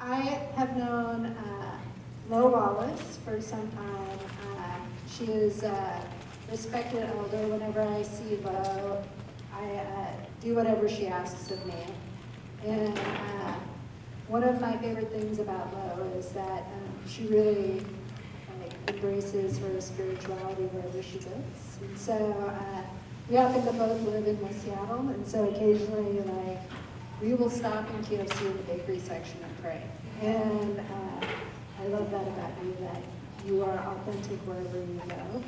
I have known uh, Lo Wallace for some time. Uh, she is a respected elder. Whenever I see Lo, I uh, do whatever she asks of me. And uh, one of my favorite things about Lo is that um, she really like, embraces her spirituality wherever she goes. And so uh, we happen to both live in West Seattle, and so occasionally, like, we will stop in KFC in the bakery section and pray. And uh, I love that about you, that you are authentic wherever you go.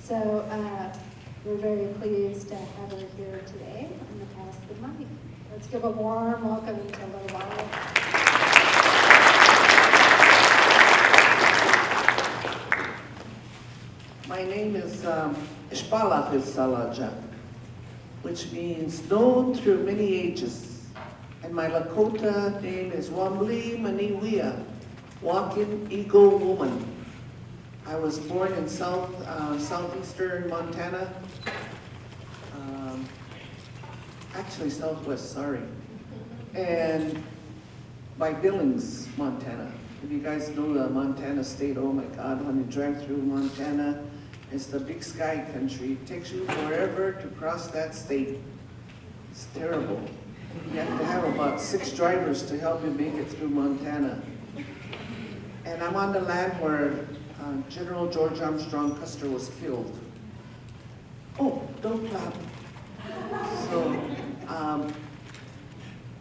So uh, we're very pleased to have her here today and to pass the mic. Let's give a warm welcome to Lo Wallace. My name is um, Ishpalach Salaja, which means known through many ages. And my Lakota name is Wambli Maniwia, Walking Eagle Woman. I was born in south uh, southeastern Montana, um, actually southwest, sorry, and by Billings, Montana. If you guys know the Montana state, oh my God, when you drive through Montana, it's the big sky country. It takes you forever to cross that state. It's terrible. You have to have about six drivers to help you make it through Montana. And I'm on the land where uh, General George Armstrong Custer was killed. Oh, don't clap. So, um,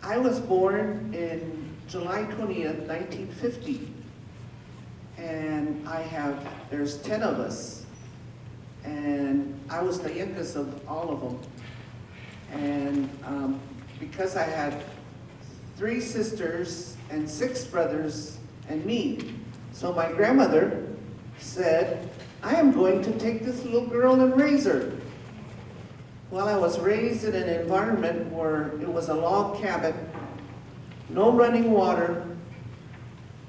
I was born in July 20th, 1950. And I have, there's 10 of us. And I was the youngest of all of them. And um, because I had three sisters and six brothers and me, so my grandmother said, I am going to take this little girl and raise her. Well, I was raised in an environment where it was a log cabin, no running water.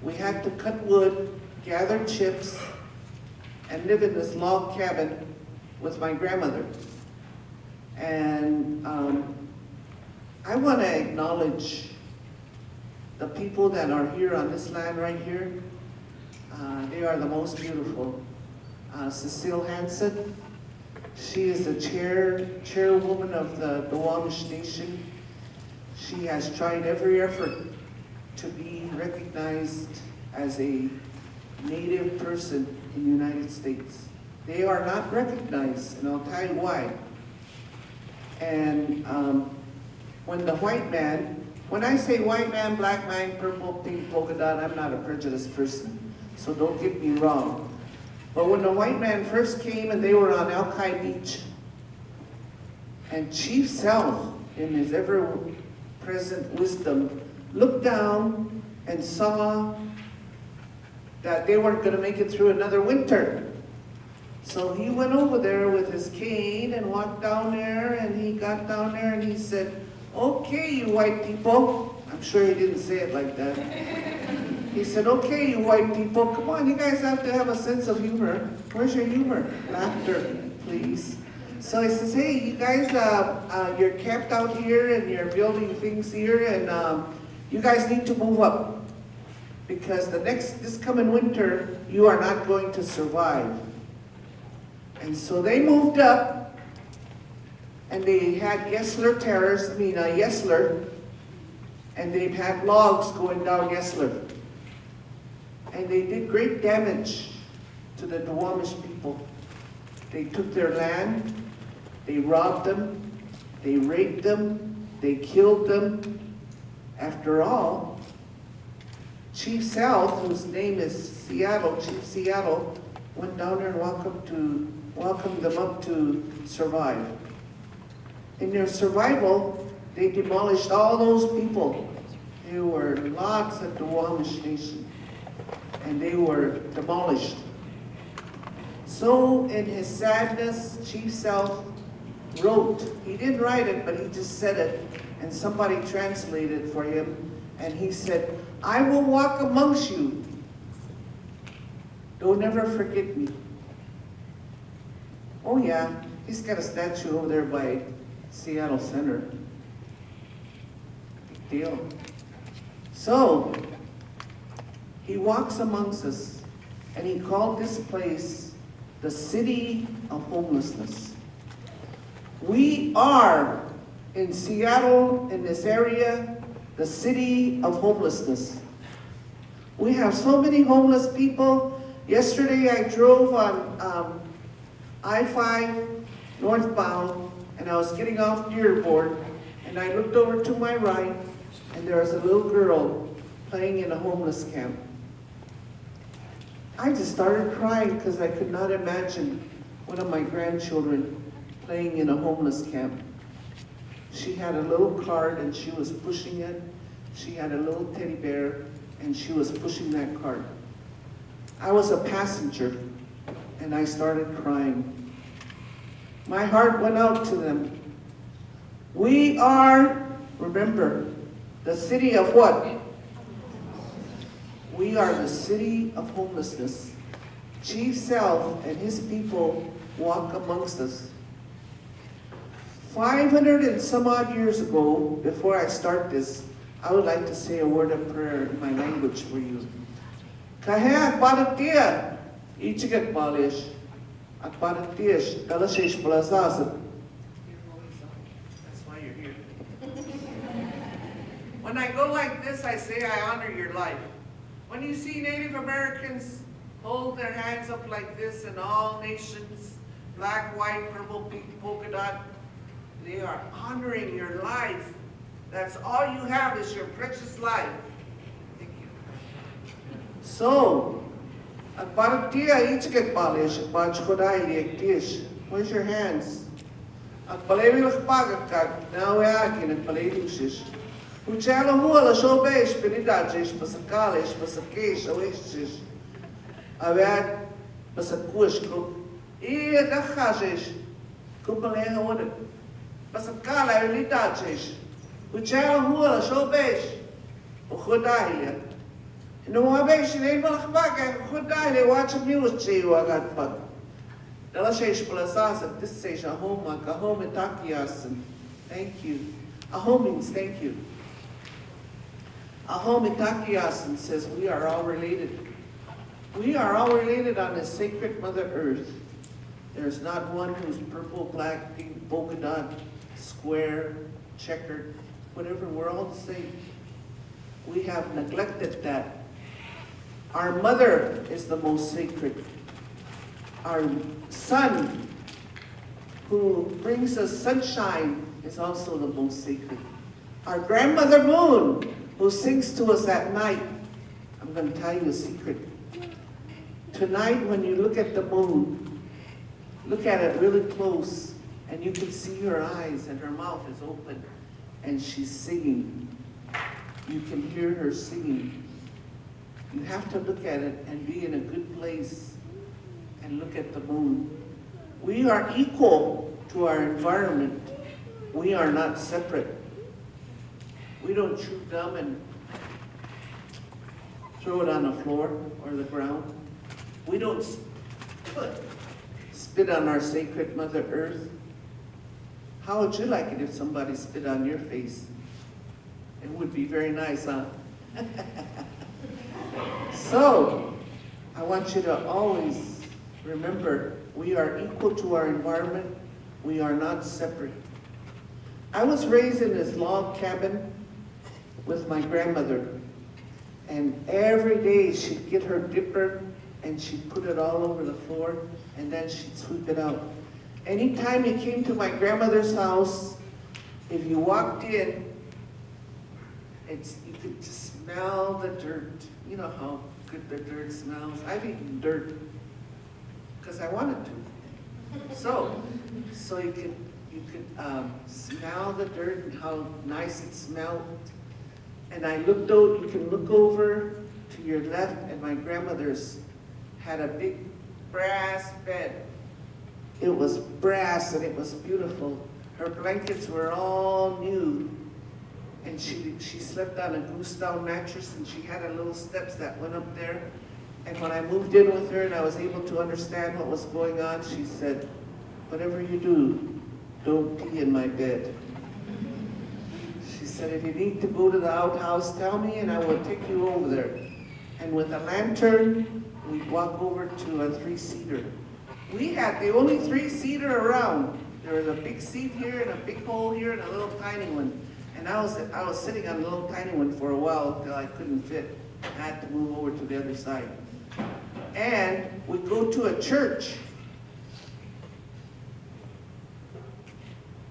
We had to cut wood, gather chips, and live in this log cabin with my grandmother. And um, I want to acknowledge the people that are here on this land right here. Uh, they are the most beautiful. Uh, Cecile Hansen, she is the chair, chairwoman of the Duwamish Nation. She has tried every effort to be recognized as a native person in the United States. They are not recognized, and I'll tell you why. And um, when the white man, when I say white man, black man, purple, pink, polka dot, I'm not a prejudiced person, so don't get me wrong. But when the white man first came and they were on Alki Beach, and Chief Sealth, in his ever-present wisdom, looked down and saw that they weren't going to make it through another winter. So he went over there with his cane and walked down there and he got down there and he said, okay, you white people. I'm sure he didn't say it like that. He said, okay, you white people, come on, you guys have to have a sense of humor. Where's your humor? Laughter, please. So he says, hey, you guys, uh, uh, you're camped out here and you're building things here and um, you guys need to move up because the next, this coming winter, you are not going to survive. And so they moved up, and they had Yesler Terrace, I mean, uh, Yesler, and they've had logs going down Yesler. And they did great damage to the Duwamish people. They took their land, they robbed them, they raped them, they killed them. After all, Chief Sealth, whose name is Seattle, Chief Seattle, went down there and welcomed, to, welcomed them up to survive. In their survival, they demolished all those people. There were lots of the Duwamish Nation, and they were demolished. So in his sadness, Chief Sealth wrote, he didn't write it, but he just said it, and somebody translated for him, and he said, I will walk amongst you. Don't ever forget me. Oh yeah, he's got a statue over there by Seattle Center. Big deal. So, He walks amongst us, and he called this place the city of homelessness. We are in Seattle, in this area, the city of homelessness. We have so many homeless people. Yesterday I drove on um, I-5 northbound, and I was getting off Dearborn, and I looked over to my right, and there was a little girl playing in a homeless camp. I just started crying because I could not imagine one of my grandchildren playing in a homeless camp. She had a little cart and she was pushing it. She had a little teddy bear and she was pushing that cart. I was a passenger and I started crying. My heart went out to them. We are, remember, the city of what? We are the city of homelessness. Chief Sealth and his people walk amongst us. 500 and some odd years ago, before I start this, I would like to say a word of prayer in my language for you. Kahea paratia, ichigat malish, at paratish, galashish blazazat. That's why you're here. When I go like this, I say I honor your life. When you see Native Americans hold their hands up like this in all nations, black, white, purple, pink, polka dot, they are honoring your life. That's all you have is your precious life. Thank you. So, Bharatiya Ichke Palish, Bajkodai Yektish. Raise your hands. A At palemilos pagakak, now we é are in né? at palemilos. Uchela hua la shobesh, penidades, pasakales, pasakesh, a Avet, pasakush, krup. E agachajes. Kupaleha woda. Pasakala, elidades. Uchela hua la shobesh. O Rodailia. Malach baga, uchodailia, watch a music, wagat pag. Ela shesh plasasa, this says ahoma, kahoma takiasan. Thank you. Ahom means thank you. Ahom takiasan says we are all related. We are all related on this sacred Mother Earth. There's not one who's purple, black, pink, polka dot, square, checkered, whatever, we're all the same. We have neglected that. Our mother is the most sacred. Our sun, who brings us sunshine, is also the most sacred. Our grandmother moon, who sings to us at night. I'm going to tell you a secret. Tonight, when you look at the moon, look at it really close, and you can see her eyes, and her mouth is open, and she's singing. You can hear her singing. You have to look at it and be in a good place and look at the moon. We are equal to our environment. We are not separate. We don't chew gum and throw it on the floor or the ground. We don't spit, on our sacred Mother Earth. How would you like it if somebody spit on your face? It would be very nice, huh? so, I want you to always remember we are equal to our environment. We are not separate. I was raised in this log cabin with my grandmother. And every day she'd get her dipper and she'd put it all over the floor and then she'd sweep it out. Anytime you came to my grandmother's house, if you walked in, it's, you could just smell the dirt. You know how good the dirt smells. I've eaten dirt because I wanted to. So, so you could, you could um, smell the dirt and how nice it smelled. And I looked out, you can look over to your left, and my grandmother's had a big brass bed. It was brass and it was beautiful. Her blankets were all new. And she, she slept on a goose down mattress and she had a little steps that went up there. And when I moved in with her and I was able to understand what was going on, she said, whatever you do, don't pee in my bed. She said, if you need to go to the outhouse, tell me and I will take you over there. and with a lantern, we'd walk over to a three-seater. We had the only three-seater around. There was a big seat here and a big hole here and a little tiny one. And I was, I was sitting on a little tiny one for a while until I couldn't fit. I had to move over to the other side. And we'd go to a church.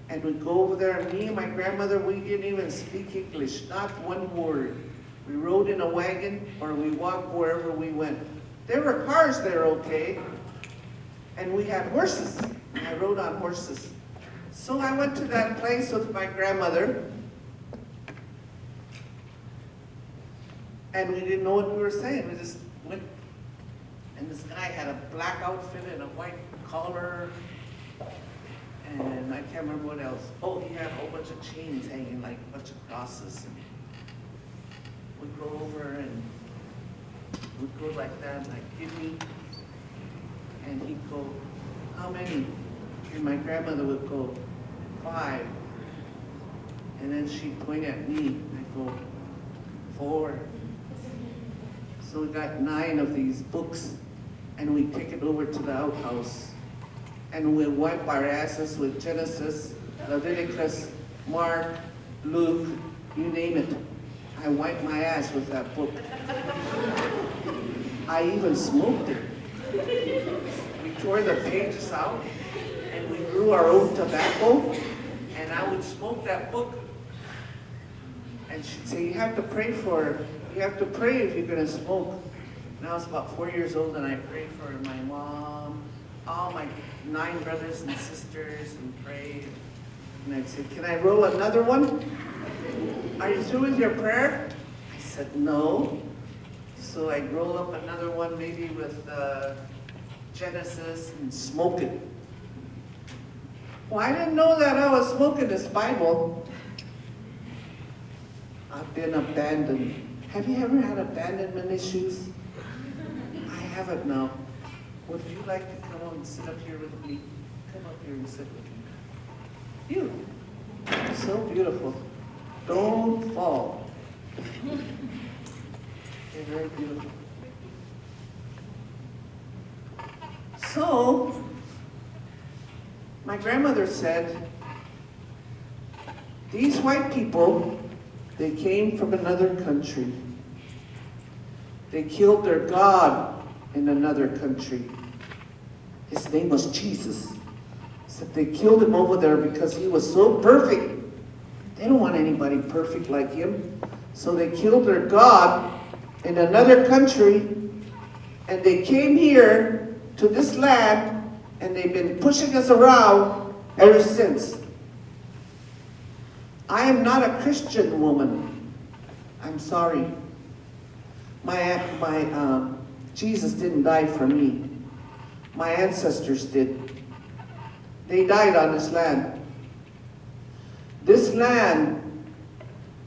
And we'd go over there, and me and my grandmother, we didn't even speak English, not one word. We rode in a wagon or we walked wherever we went. There were cars there, okay, and we had horses. I rode on horses. So I went to that place with my grandmother, and we didn't know what we were saying. We just went, and this guy had a black outfit and a white collar, and I can't remember what else. Oh, he had a whole bunch of chains hanging, like a bunch of crosses. We'd go over and we'd go like that, like, give me, and he'd go, how many? And my grandmother would go, five. And then she'd point at me, I'd go, four. So we got nine of these books, and we take it over to the outhouse. And we wipe our asses with Genesis, Leviticus, Mark, Luke, you name it. I wiped my ass with that book. I even smoked it. We tore the pages out, and we grew our own tobacco, and I would smoke that book. And she'd say, you have to pray for, you have to pray if you're gonna smoke. And I was about four years old, and I prayed for my mom, all my nine brothers and sisters, and prayed. And I said, can I roll another one? Are you through with your prayer? I said, no. So I'd roll up another one, maybe with uh, Genesis, and smoke it. Well, I didn't know that I was smoking this Bible. I've been abandoned. Have you ever had abandonment issues? I haven't now. Would you like to come and sit up here with me? Come up here and sit with me. You. So beautiful. Don't fall. You're very beautiful. So, my grandmother said, these white people, they came from another country. They killed their God in another country. His name was Jesus. Said they killed him over there because he was so perfect. They don't want anybody perfect like him. So they killed their God in another country and they came here to this land and they've been pushing us around ever since. I am not a Christian woman. I'm sorry. My, my, uh, Jesus didn't die for me. My ancestors did. They died on this land. This land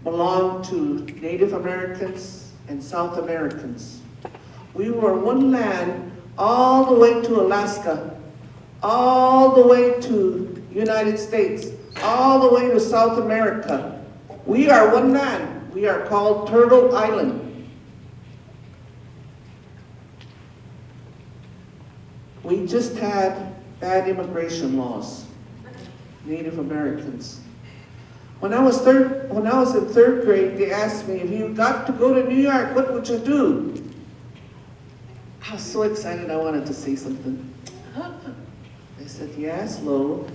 belonged to Native Americans and South Americans. We were one land all the way to Alaska, all the way to United States, all the way to South America. We are one land. We are called Turtle Island. We just had bad immigration laws, Native Americans. When I was third, when I was in third grade, they asked me, if you got to go to New York, what would you do? I was so excited I wanted to say something. They said, yes, Lo.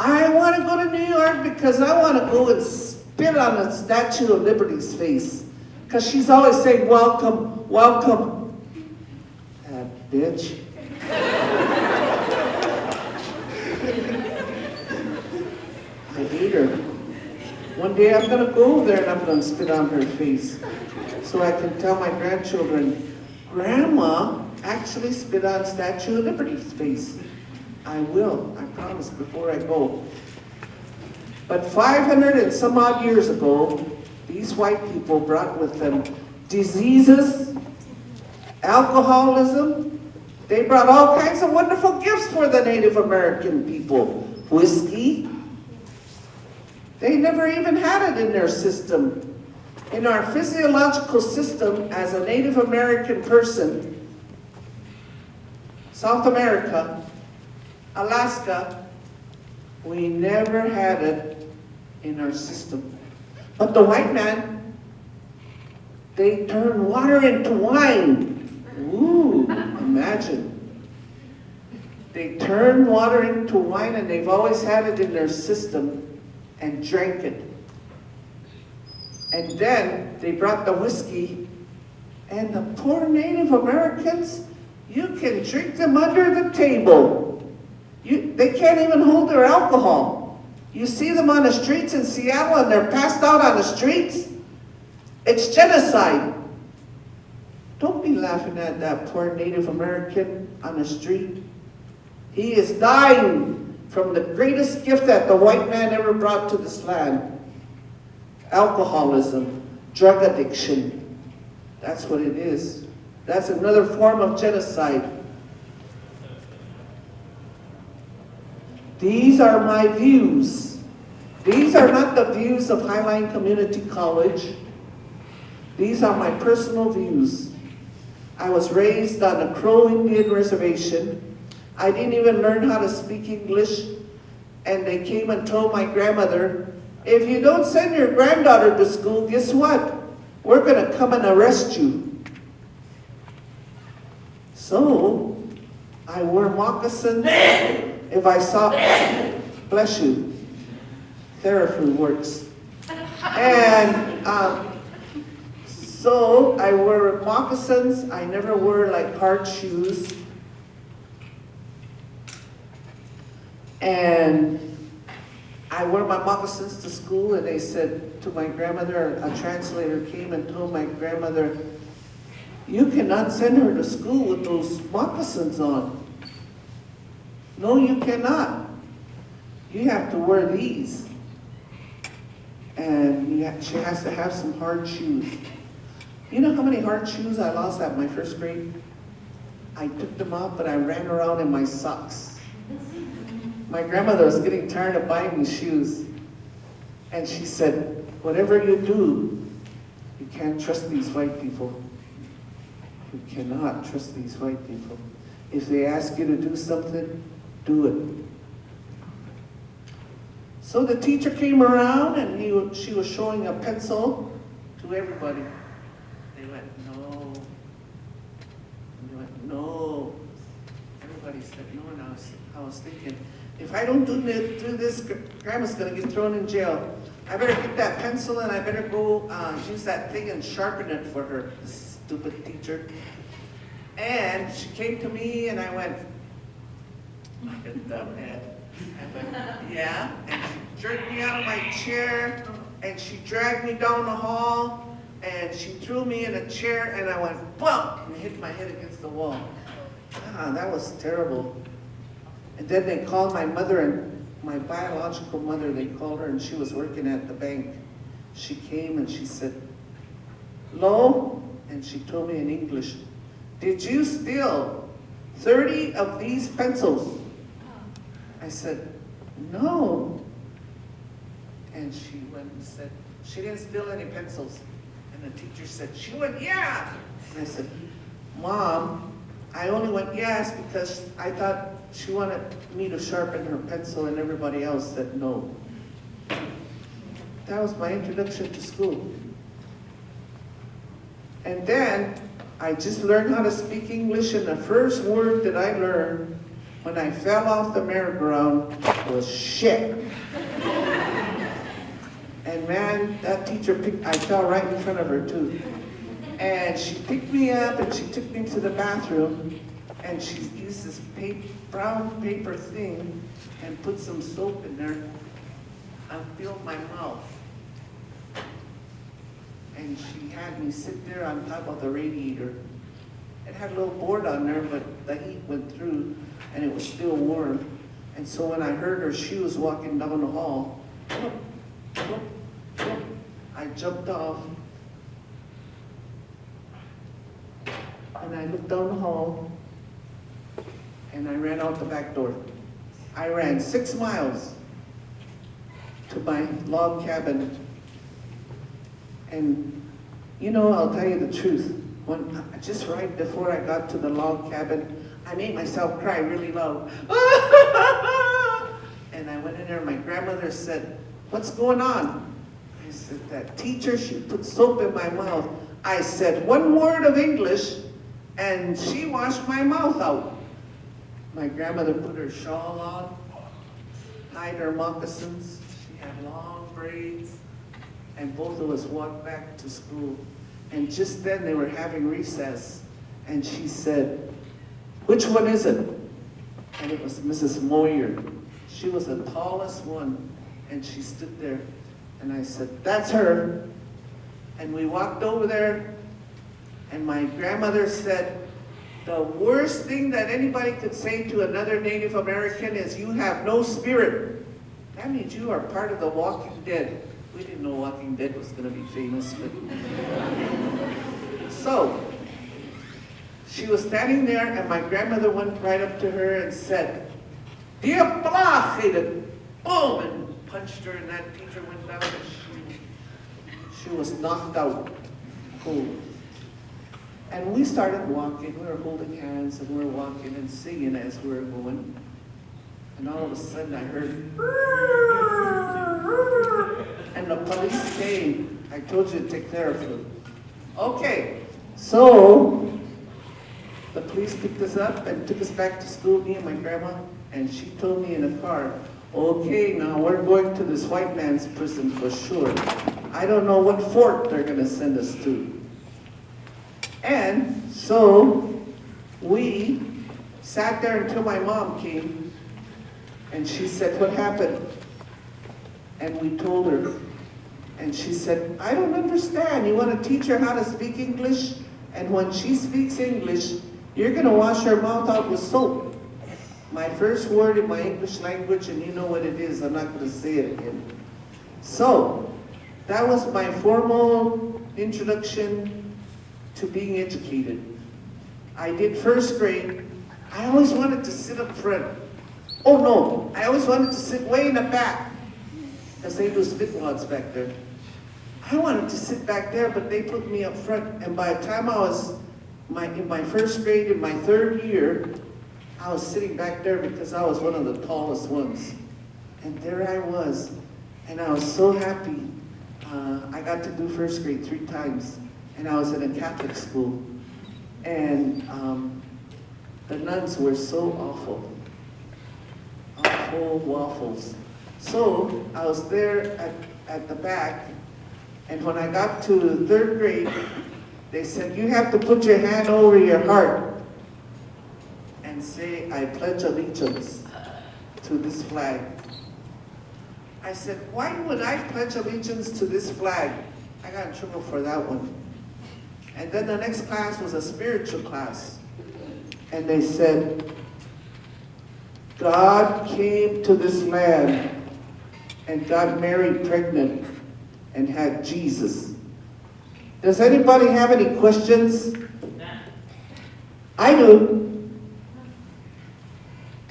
I want to go to New York because I want to go and spit on the Statue of Liberty's face. Because she's always saying, welcome, welcome. That bitch. I hate her. One day I'm gonna go over there and I'm gonna spit on her face. So I can tell my grandchildren, Grandma actually spit on Statue of Liberty's face. I will, I promise, before I go. But 500 and some odd years ago, these white people brought with them diseases, alcoholism, they brought all kinds of wonderful gifts for the Native American people. Whiskey. They never even had it in their system. In our physiological system, as a Native American person, South America, Alaska, we never had it in our system. But the white man, they turn water into wine. Ooh, imagine. They turn water into wine and they've always had it in their system and drank it. And then they brought the whiskey and the poor Native Americans, you can drink them under the table. You, they can't even hold their alcohol. You see them on the streets in Seattle and they're passed out on the streets. It's genocide. Laughing at that poor Native American on the street. He is dying from the greatest gift that the white man ever brought to this land. Alcoholism, drug addiction. That's what it is. That's another form of genocide. These are my views. These are not the views of Highline Community College. These are my personal views. I was raised on a Crow Indian reservation. I didn't even learn how to speak English. And they came and told my grandmother, if you don't send your granddaughter to school, guess what? We're going to come and arrest you. So, I wore moccasins if I saw, bless you, Theraflu works. And um, so I wore moccasins, I never wore like hard shoes. And I wore my moccasins to school and they said to my grandmother, a translator came and told my grandmother, you cannot send her to school with those moccasins on. No, you cannot. You have to wear these. And she has to have some hard shoes. You know how many hard shoes I lost at my first grade? I took them off, but I ran around in my socks. My grandmother was getting tired of buying me shoes. And she said, whatever you do, you can't trust these white people. You cannot trust these white people. If they ask you to do something, do it. So the teacher came around and he, she was showing a pencil to everybody. They went, no. And they went, no. Everybody said no, and I was, I was thinking, if I don't do this, do this, Grandma's gonna get thrown in jail. I better get that pencil and I better go, uh, use that thing and sharpen it for her, stupid teacher. And she came to me and I went, like a dumbhead. I went, yeah, and she jerked me out of my chair and she dragged me down the hall and she threw me in a chair and I went bump and hit my head against the wall. Ah, that was terrible. And then they called my mother and my biological mother, they called her and she was working at the bank. She came and she said, Lo, and she told me in English, did you steal 30 of these pencils? I said, no. And she went and said, she didn't steal any pencils. And the teacher said, she went, yeah. And I said, Mom, I only went yes because I thought she wanted me to sharpen her pencil and everybody else said no. That was my introduction to school. And then I just learned how to speak English and the first word that I learned when I fell off the merry-go-round was shit. And man, that teacher picked, I fell right in front of her too. And she picked me up and she took me to the bathroom and she used this pa- brown paper thing and put some soap in there I filled my mouth. And she had me sit there on top of the radiator. It had a little board on there, but the heat went through and it was still warm. And so when I heard her shoes walking down the hall, I jumped off and I looked down the hall and I ran out the back door. I ran six miles to my log cabin And, you know, I'll tell you the truth. When, uh, just right before I got to the log cabin, I made myself cry really loud. And I went in there, and my grandmother said, what's going on? I said, that teacher, she put soap in my mouth. I said one word of English, and she washed my mouth out. My grandmother put her shawl on, tied her moccasins. She had long braids, and both of us walked back to school. And just then they were having recess, and she said, which one is it? And it was Mrs. Moyer. She was the tallest one, and she stood there. And I said, that's her. And we walked over there, and my grandmother said, the worst thing that anybody could say to another Native American is, you have no spirit. That means you are part of the Walking Dead. We didn't know Walking Dead was going to be famous, but. so, she was standing there, and my grandmother went right up to her and said, Blachede, boom, and punched her, and that teacher went down, and she, she was knocked out cold. And we started walking, we were holding hands, and we were walking and singing as we were going. And all of a sudden I heard, and the police came. I told you to take care of them. Okay, so the police picked us up and took us back to school, me and my grandma, and she told me in the car, okay, now we're going to this white man's prison for sure. I don't know what fort they're gonna send us to. And so we sat there until my mom came and she said, what happened? And we told her. And she said, I don't understand. You want to teach her how to speak English? And when she speaks English, you're going to wash her mouth out with soap. My first word in my English language, and you know what it is. I'm not going to say it again. So, that was my formal introduction to being educated. I did first grade. I always wanted to sit up front. Oh no, I always wanted to sit way in the back. Because they do spitwads back there. I wanted to sit back there, but they put me up front. And by the time I was my, in my first grade, in my third year, I was sitting back there because I was one of the tallest ones. And there I was. And I was so happy. Uh, I got to do first grade three times. And I was in a Catholic school. And um, the nuns were so awful. Awful waffles. So I was there at, at the back, and when I got to third grade, they said, you have to put your hand over your heart and say, I pledge allegiance to this flag. I said, why would I pledge allegiance to this flag? I got in trouble for that one. And then the next class was a spiritual class. And they said, God came to this land and got Mary pregnant and had Jesus. Does anybody have any questions? I do.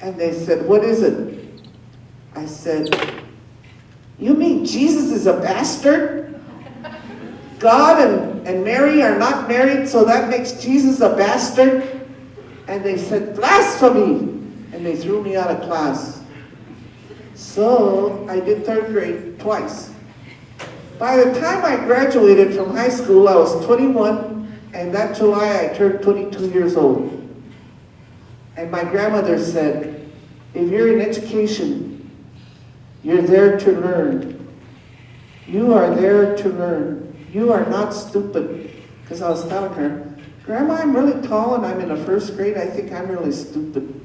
And they said, what is it? I said, you mean Jesus is a bastard? God and, and Mary are not married, so that makes Jesus a bastard? And they said, blasphemy! And they threw me out of class. So I did third grade twice. By the time I graduated from high school, I was 21, and that July I turned 22 years old. And my grandmother said, if you're in education, you're there to learn. You are there to learn. You are not stupid. Because I was telling her, Grandma, I'm really tall and I'm in the first grade. I think I'm really stupid.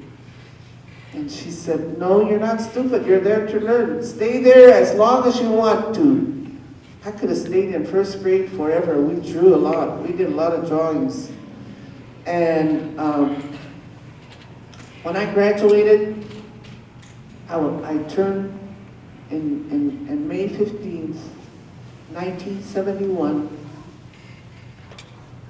And she said, no, you're not stupid. You're there to learn. Stay there as long as you want to. I could have stayed in first grade forever. We drew a lot. We did a lot of drawings. And um, when I graduated, I, I turned in, in, in May 15th, 1971.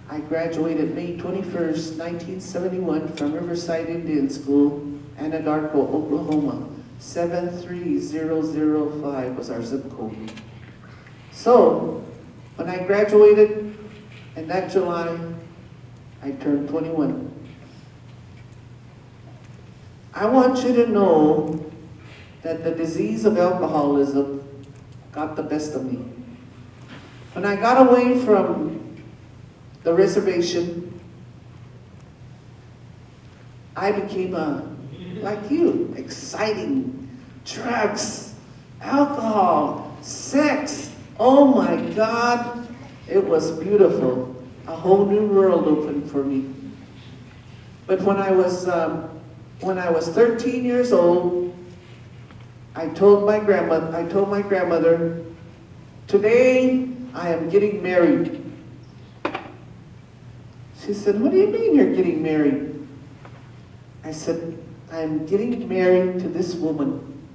I graduated May 21st, 1971 from Riverside Indian School, Anadarko, Oklahoma. 73005 was our zip code. So, When I graduated in that July, I turned 21. I want you to know that the disease of alcoholism got the best of me. When I got away from the reservation, I became a, like you, exciting, drugs, alcohol, sex. Oh my God, it was beautiful. A whole new world opened for me. But when I was, um, when I was 13 years old, I told my grandma, I told my grandmother, today I am getting married. She said, what do you mean you're getting married? I said, I'm getting married to this woman,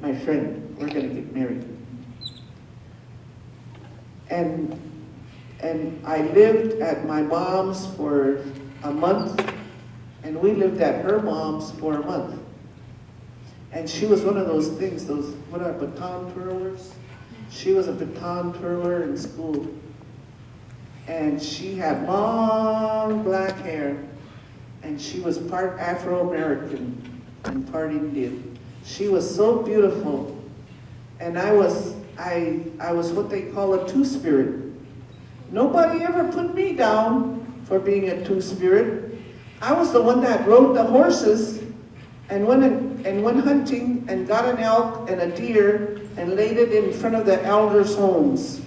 my friend. We're going to get married. And, and I lived at my mom's for a month, and we lived at her mom's for a month. And she was one of those things, those, what are baton twirlers? She was a baton twirler in school. And she had long black hair, and she was part Afro-American and part Indian. She was so beautiful, and I was, I, I was what they call a two-spirit. Nobody ever put me down for being a two-spirit. I was the one that rode the horses and went, and, and went hunting and got an elk and a deer and laid it in front of the elders' homes.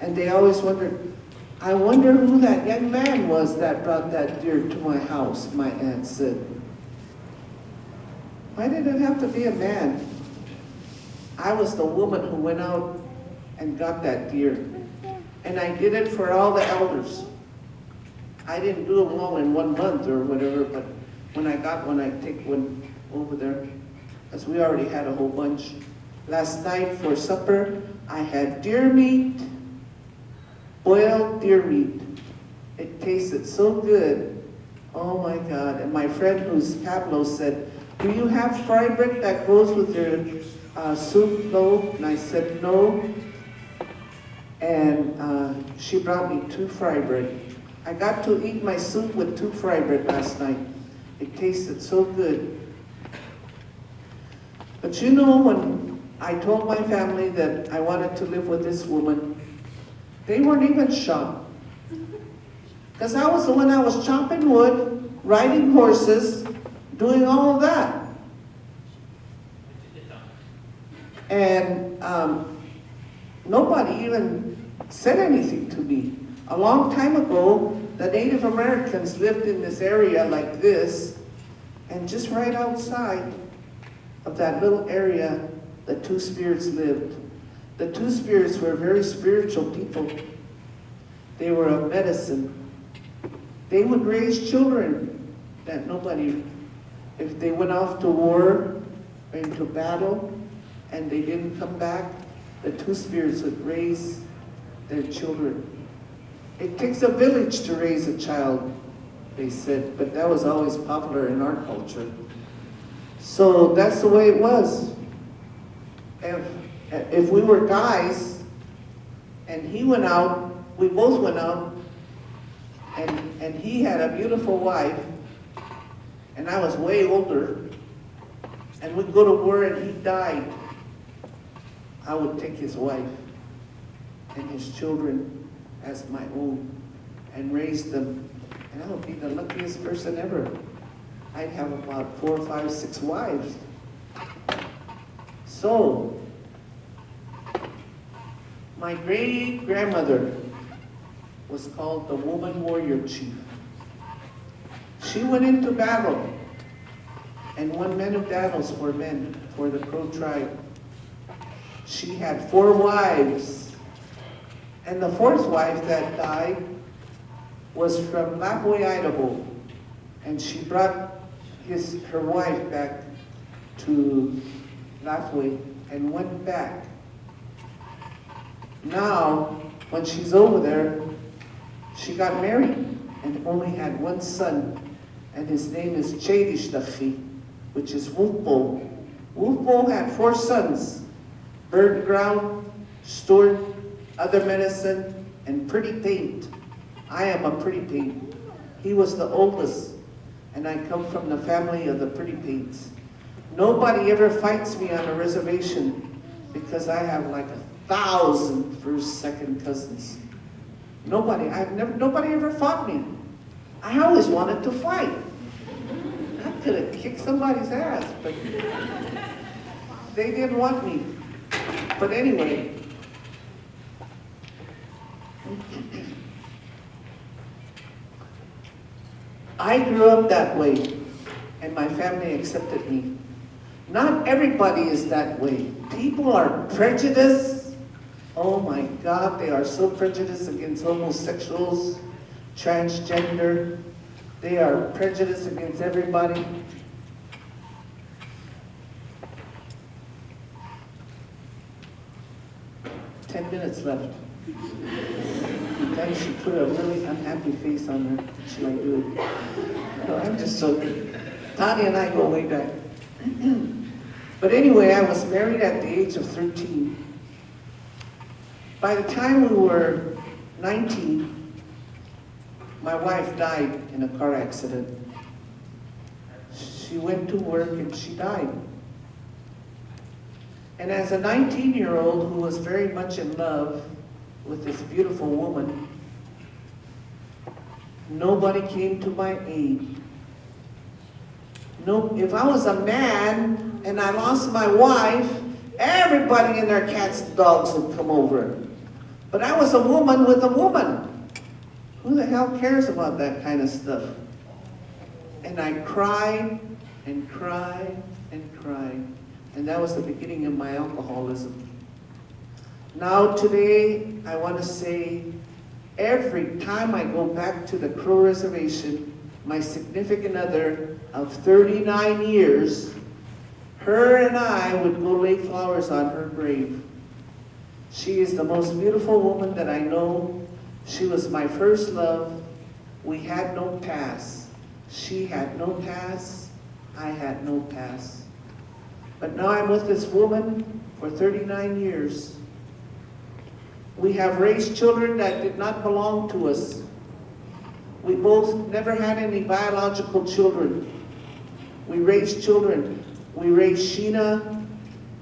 And they always wondered, I wonder who that young man was that brought that deer to my house, my aunt said. Why did it have to be a man? I was the woman who went out and got that deer. And I did it for all the elders. I didn't do them all in one month or whatever, but when I got one, I take one over there, because we already had a whole bunch. Last night for supper, I had deer meat, boiled deer meat. It tasted so good. Oh my God. And my friend who's Pablo said, do you have fry bread that goes with your uh, soup? And I said, no. And uh, she brought me two fry bread. I got to eat my soup with two fry bread last night. It tasted so good. But you know, when I told my family that I wanted to live with this woman, they weren't even shocked. Because I was the one that was chopping wood, riding horses, doing all of that. And um, nobody even said anything to me. A long time ago, the Native Americans lived in this area like this, and just right outside of that little area, the two spirits lived. The two spirits were very spiritual people. They were of medicine. They would raise children that nobody, if they went off to war or into battle and they didn't come back, the two spirits would raise their children. It takes a village to raise a child, they said, but that was always popular in our culture. So that's the way it was. If, if we were guys, and he went out, we both went out, and, and he had a beautiful wife, and I was way older, and we'd go to war and he died, I would take his wife and his children as my own and raise them. And I would be the luckiest person ever. I'd have about four, five, six wives. So, my great grandmother was called the woman warrior chief. She went into battle and won many battles for men, for the Crow tribe. She had four wives, and the fourth wife that died was from Lapwai, Idaho, and she brought his, her wife back to Lapwai and went back. Now, when she's over there, she got married and only had one son, and his name is Chedishdachi, which is Wolfbo. Wolfbo had four sons, Bird Ground, Stuart, other medicine, and pretty paint. I am a pretty paint. He was the oldest, and I come from the family of the pretty paints. Nobody ever fights me on a reservation because I have like a thousand first, second cousins. Nobody, I've never, nobody ever fought me. I always wanted to fight. I could have kicked somebody's ass, but they didn't want me. But anyway, I grew up that way, and my family accepted me. Not everybody is that way. People are prejudiced. Oh my God, they are so prejudiced against homosexuals, transgender. They are prejudiced against everybody. Ten minutes left. Then she put a really unhappy face on her. She like, dude. No, I'm just joking. Tanya and I go way back. but anyway, I was married at the age of 13. By the time we were 19, my wife died in a car accident. She went to work and she died. And as a 19-year-old who was very much in love with this beautiful woman, nobody came to my aid. No, if I was a man and I lost my wife, everybody and their cats and dogs would come over. But I was a woman with a woman. Who the hell cares about that kind of stuff? And I cried and cried and cried. And that was the beginning of my alcoholism. Now today, I want to say, every time I go back to the Crow Reservation, my significant other of 39 years, her and I would go lay flowers on her grave. She is the most beautiful woman that I know. She was my first love. We had no past. She had no past. I had no past. But now I'm with this woman for 39 years. We have raised children that did not belong to us. We both never had any biological children. We raised children. We raised Sheena,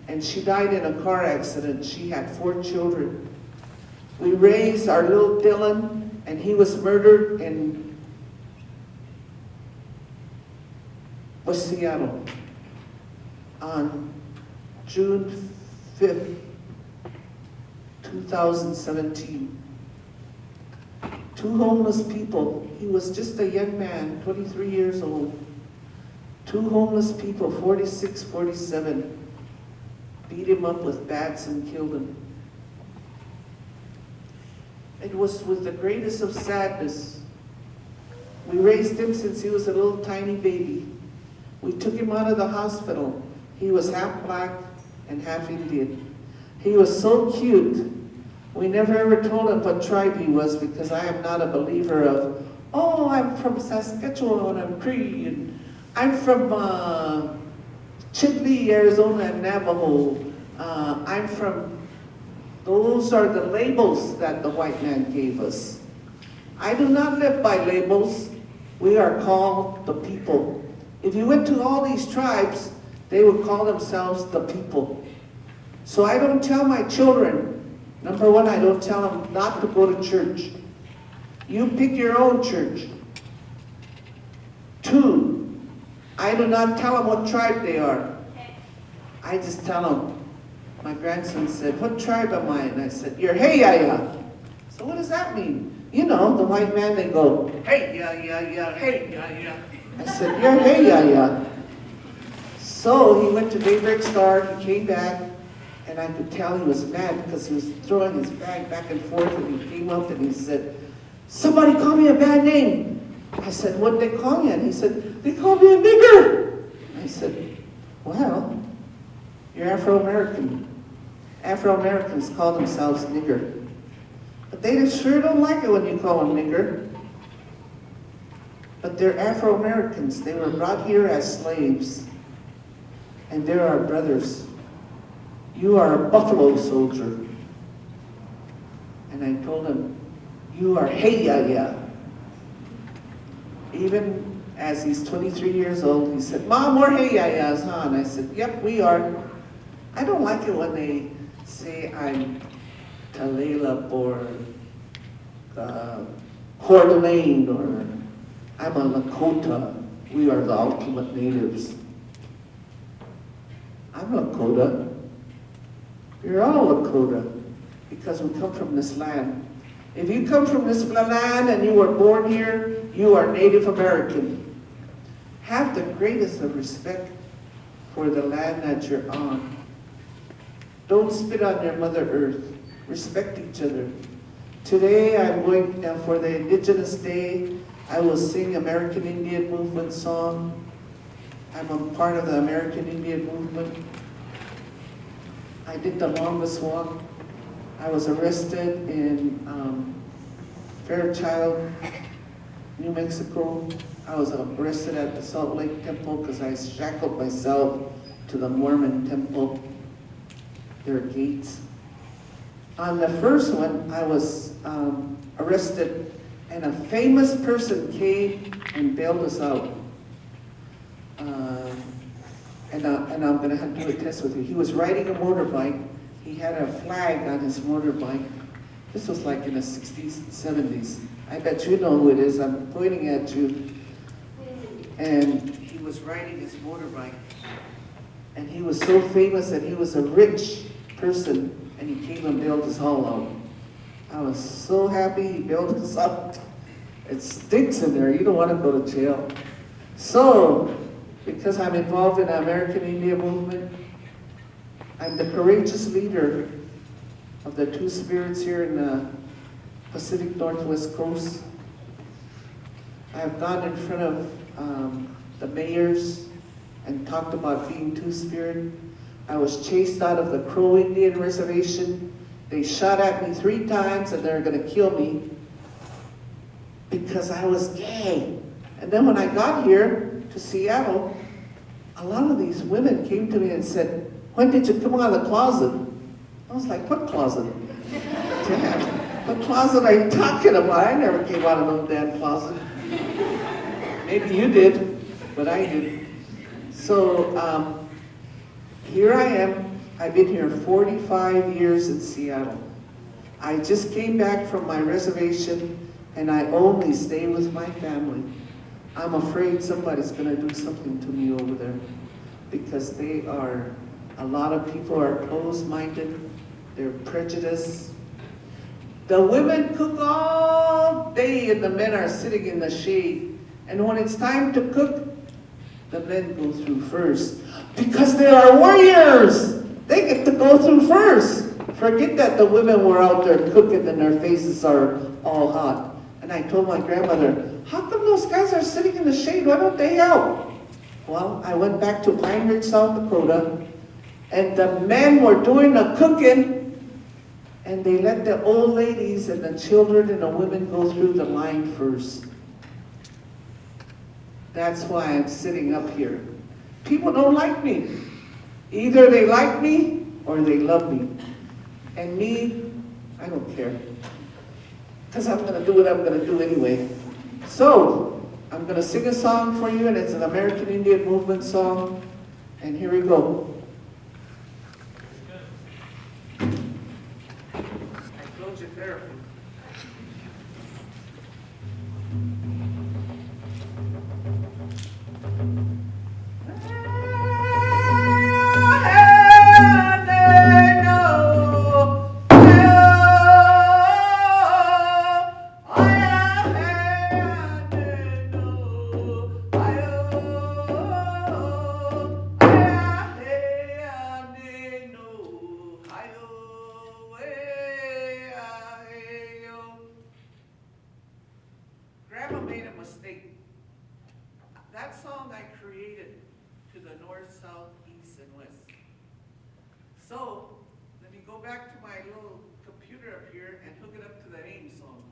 and she died in a car accident. She had four children. We raised our little Dylan, and he was murdered in West Seattle on June 5th, 2017. Two homeless people, he was just a young man, 23 years old. Two homeless people, 46, 47, beat him up with bats and killed him. It was with the greatest of sadness. We raised him since he was a little tiny baby. We took him out of the hospital. He was half black and half Indian. He was so cute. We never ever told him what tribe he was because I am not a believer of, oh, I'm from Saskatchewan, I'm Cree, and I'm from uh, Arizona, and Navajo. Uh, I'm from, those are the labels that the white man gave us. I do not live by labels. We are called the people. If you went to all these tribes, they would call themselves the people. So I don't tell my children, number one, I don't tell them not to go to church. You pick your own church. Two, I do not tell them what tribe they are. I just tell them. My grandson said, what tribe am I? And I said, you're Hey-ya-ya. So what does that mean? You know, the white man, they go, Hey-ya-ya-ya, hey-ya-ya. I said, you're Hey-ya-ya. So he went to Daybreak Star, he came back, and I could tell he was mad because he was throwing his bag back and forth, and he came up and he said, somebody call me a bad name. I said, what did they call you? And he said, they called me a nigger. I said, well, you're Afro-American. Afro-Americans call themselves nigger. But they sure don't like it when you call them nigger. But they're Afro-Americans. They were brought here as slaves. And they're our brothers. You are a buffalo soldier. And I told him, you are hey ya ya. Even as he's 23 years old, he said, Mom, we're hey ya ya's, huh? And I said, yep, we are. I don't like it when they say I'm Talela or uh, Coeur d'Alene or I'm a Lakota. We are the ultimate natives. I'm Lakota. You're all Lakota because we come from this land. If you come from this land and you were born here, you are Native American. Have the greatest of respect for the land that you're on. Don't spit on your Mother Earth. Respect each other. Today I'm going, uh, for the Indigenous Day, I will sing American Indian Movement song. I'm a part of the American Indian Movement. I did the longest walk. I was arrested in um, Fairchild, New Mexico. I was arrested at the Salt Lake Temple because I shackled myself to the Mormon temple, their gates. On the first one, I was um, arrested and a famous person came and bailed us out. Uh, and, I, and I'm have to do a test with you. He was riding a motorbike. He had a flag on his motorbike. This was like in the 60s and 70s. I bet you know who it is. I'm pointing at you. And he was riding his motorbike. And he was so famous that he was a rich person and he came and built his all out. I was so happy he built us out. It stinks in there. You don't want to go to jail. So, because I'm involved in the American Indian movement, I'm the courageous leader of the two spirits here in the Pacific Northwest Coast. I have gone in front of um, the mayors and talked about being two spirit. I was chased out of the Crow Indian Reservation. They shot at me three times and they're gonna kill me because I was gay. And then when I got here to Seattle, a lot of these women came to me and said, when did you come out of the closet? I was like, what closet? What closet are you talking about? I never came out of no damn closet. Maybe you did, but I didn't. So um, here I am. I've been here 45 years in Seattle. I just came back from my reservation and I only stay with my family. I'm afraid somebody's gonna do something to me over there because they are, a lot of people are closed-minded, they're prejudiced. The women cook all day and the men are sitting in the shade. And when it's time to cook, the men go through first because they are warriors. They get to go through first. Forget that the women were out there cooking and their faces are all hot. And I told my grandmother, how come those guys are sitting in the shade? Why don't they help? Well, I went back to Pine Ridge, South Dakota, and the men were doing the cooking, and they let the old ladies and the children and the women go through the line first. That's why I'm sitting up here. People don't like me. Either they like me or they love me. And me, I don't care. Because I'm going to do what I'm going to do anyway. So, I'm going to sing a song for you, and it's an American Indian Movement song. And here we go. I. That song I created to the north, south, east, and west. So, let me go back to my little computer up here and hook it up to the AIM song.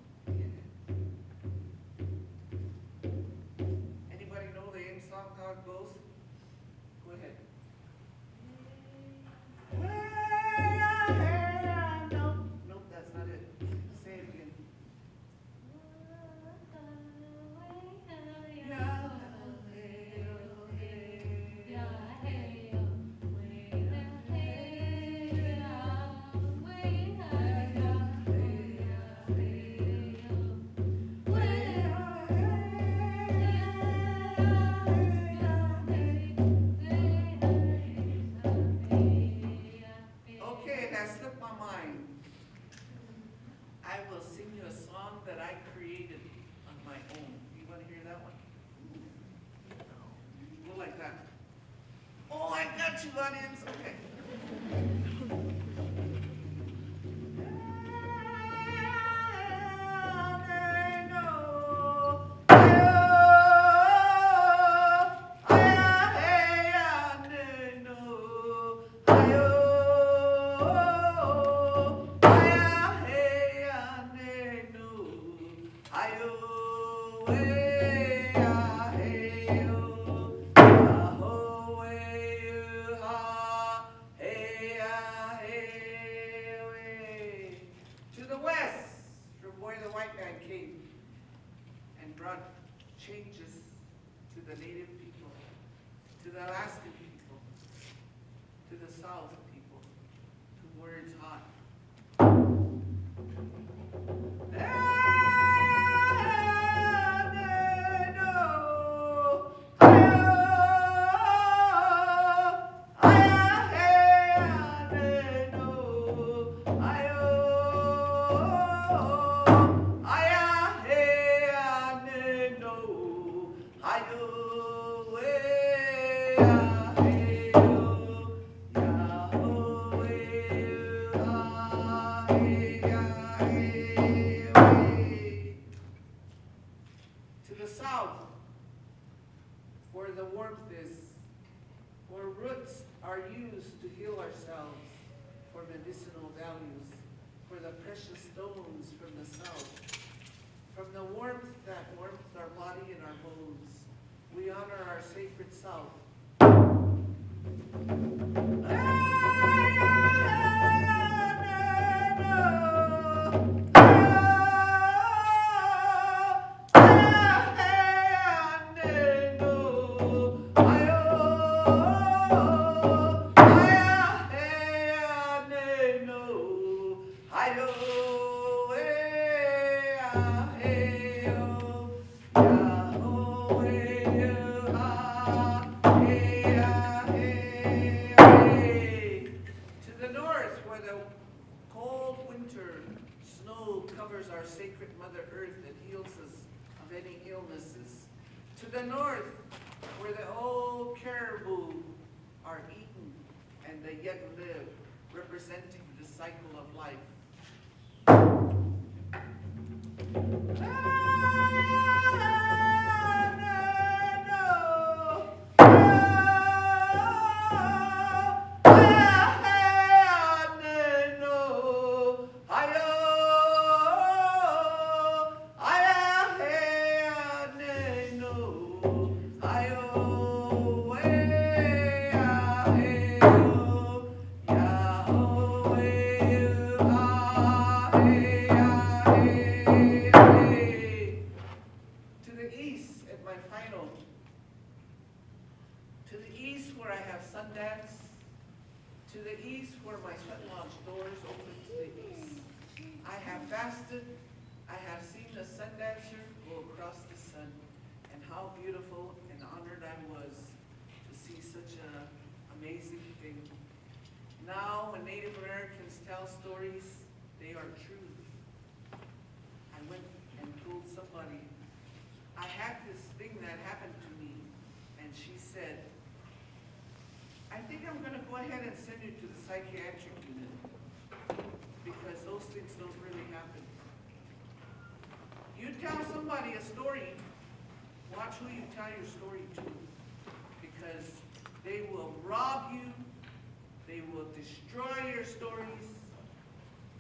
My final, to the east where I have Sundance, to the east where my sweat lodge doors open to the east. I have fasted, I have seen the sun dancer go across the sun, and how beautiful and honored I was to see such an amazing thing. Now, when Native Americans tell stories, they are true. I went and told somebody, I had this thing that happened to me, and she said, I think I'm gonna go ahead and send you to the psychiatric unit, because those things don't really happen. You tell somebody a story, watch who you tell your story to, because they will rob you, they will destroy your stories,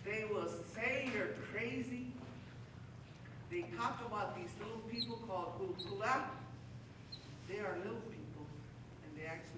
they will say you're crazy. They talk about these little people called Kulkula. They are little people, and they actually